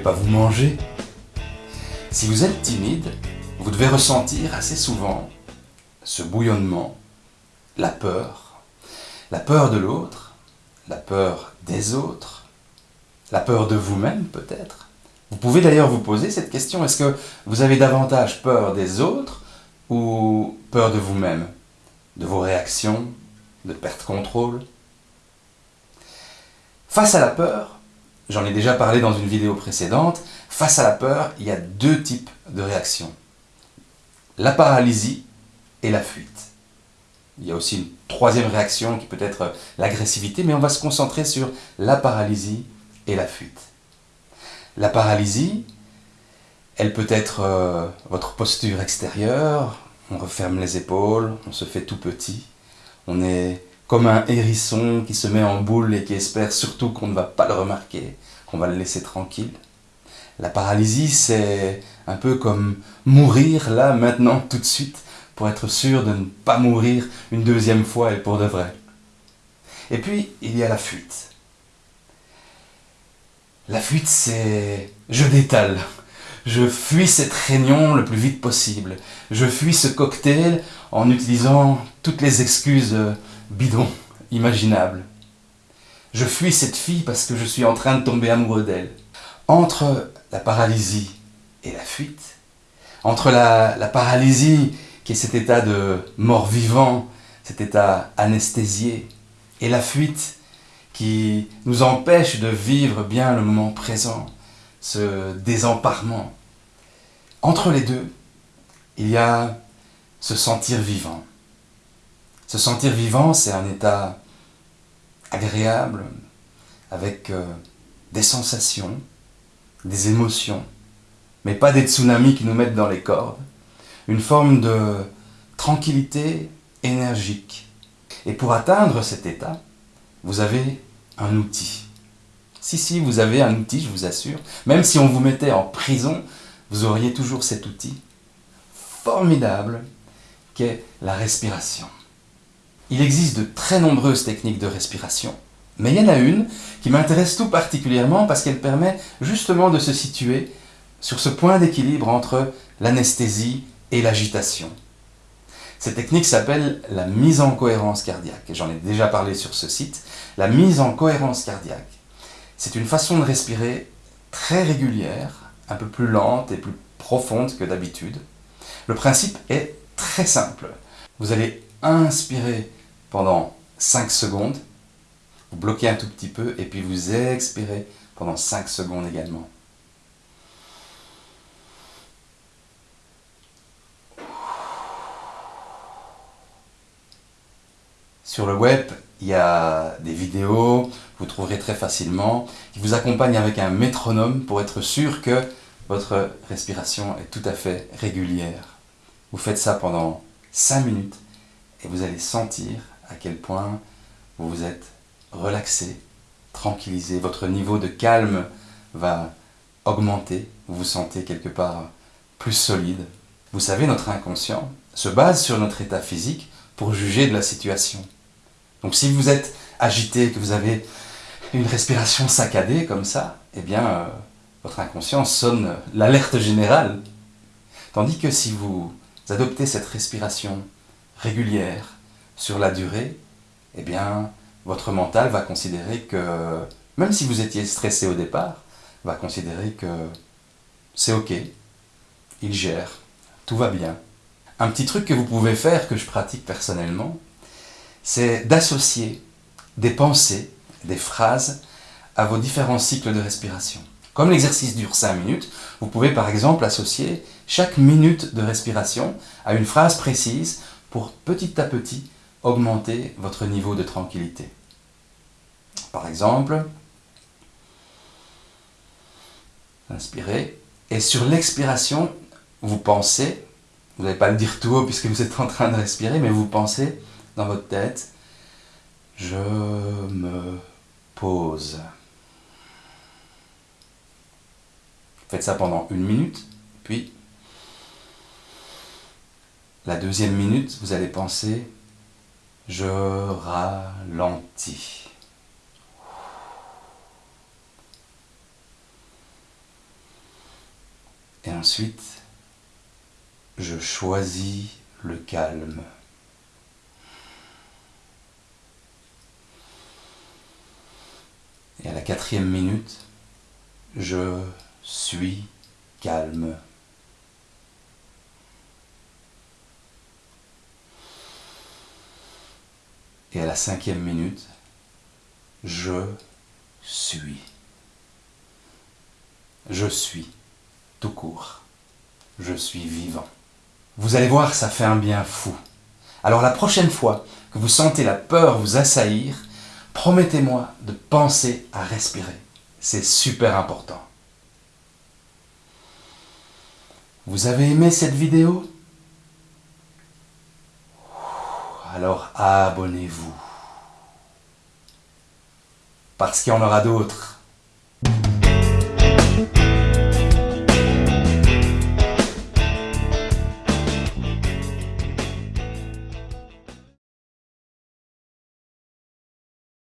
pas vous manger. Si vous êtes timide, vous devez ressentir assez souvent ce bouillonnement, la peur, la peur de l'autre, la peur des autres, la peur de vous-même peut-être. Vous pouvez d'ailleurs vous poser cette question, est-ce que vous avez davantage peur des autres ou peur de vous-même, de vos réactions, de perte contrôle? Face à la peur, j'en ai déjà parlé dans une vidéo précédente, face à la peur, il y a deux types de réactions. La paralysie et la fuite. Il y a aussi une troisième réaction qui peut être l'agressivité, mais on va se concentrer sur la paralysie et la fuite. La paralysie, elle peut être euh, votre posture extérieure, on referme les épaules, on se fait tout petit, on est comme un hérisson qui se met en boule et qui espère surtout qu'on ne va pas le remarquer, qu'on va le laisser tranquille. La paralysie, c'est un peu comme mourir là, maintenant, tout de suite, pour être sûr de ne pas mourir une deuxième fois et pour de vrai. Et puis, il y a la fuite. La fuite, c'est... je détale. Je fuis cette réunion le plus vite possible. Je fuis ce cocktail en utilisant toutes les excuses bidons imaginables. Je fuis cette fille parce que je suis en train de tomber amoureux d'elle. Entre la paralysie et la fuite, entre la, la paralysie qui est cet état de mort-vivant, cet état anesthésié, et la fuite qui nous empêche de vivre bien le moment présent, ce désemparement. Entre les deux, il y a se sentir vivant. Se sentir vivant, c'est un état agréable, avec euh, des sensations, des émotions, mais pas des tsunamis qui nous mettent dans les cordes. Une forme de tranquillité énergique. Et pour atteindre cet état, vous avez un outil. Si, si, vous avez un outil, je vous assure. Même si on vous mettait en prison, vous auriez toujours cet outil formidable qu'est la respiration. Il existe de très nombreuses techniques de respiration, mais il y en a une qui m'intéresse tout particulièrement parce qu'elle permet justement de se situer sur ce point d'équilibre entre l'anesthésie et l'agitation. Cette technique s'appelle la mise en cohérence cardiaque, et j'en ai déjà parlé sur ce site. La mise en cohérence cardiaque, c'est une façon de respirer très régulière, un peu plus lente et plus profonde que d'habitude. Le principe est très simple. Vous allez inspirer pendant 5 secondes, vous bloquez un tout petit peu, et puis vous expirez pendant 5 secondes également. Sur le web, il y a des vidéos, vous trouverez très facilement, qui vous accompagnent avec un métronome pour être sûr que votre respiration est tout à fait régulière. Vous faites ça pendant 5 minutes et vous allez sentir à quel point vous vous êtes relaxé, tranquillisé, votre niveau de calme va augmenter, vous vous sentez quelque part plus solide. Vous savez, notre inconscient se base sur notre état physique pour juger de la situation. Donc si vous êtes agité, que vous avez une respiration saccadée comme ça, eh bien, euh, votre inconscient sonne l'alerte générale. Tandis que si vous adoptez cette respiration régulière sur la durée, eh bien, votre mental va considérer que, même si vous étiez stressé au départ, va considérer que c'est ok, il gère, tout va bien. Un petit truc que vous pouvez faire, que je pratique personnellement, c'est d'associer des pensées, des phrases à vos différents cycles de respiration. Comme l'exercice dure 5 minutes, vous pouvez par exemple associer chaque minute de respiration à une phrase précise pour petit à petit augmenter votre niveau de tranquillité. Par exemple, inspirez, et sur l'expiration, vous pensez, vous n'allez pas le dire tout haut puisque vous êtes en train de respirer, mais vous pensez dans votre tête, je me pose. Faites ça pendant une minute, puis la deuxième minute, vous allez penser, je ralentis. ensuite, je choisis le calme. Et à la quatrième minute, je suis calme. Et à la cinquième minute, je suis. Je suis, tout court. Je suis vivant. Vous allez voir, ça fait un bien fou. Alors la prochaine fois que vous sentez la peur vous assaillir, promettez-moi de penser à respirer. C'est super important. Vous avez aimé cette vidéo? abonnez-vous. Parce qu'il y en aura d'autres.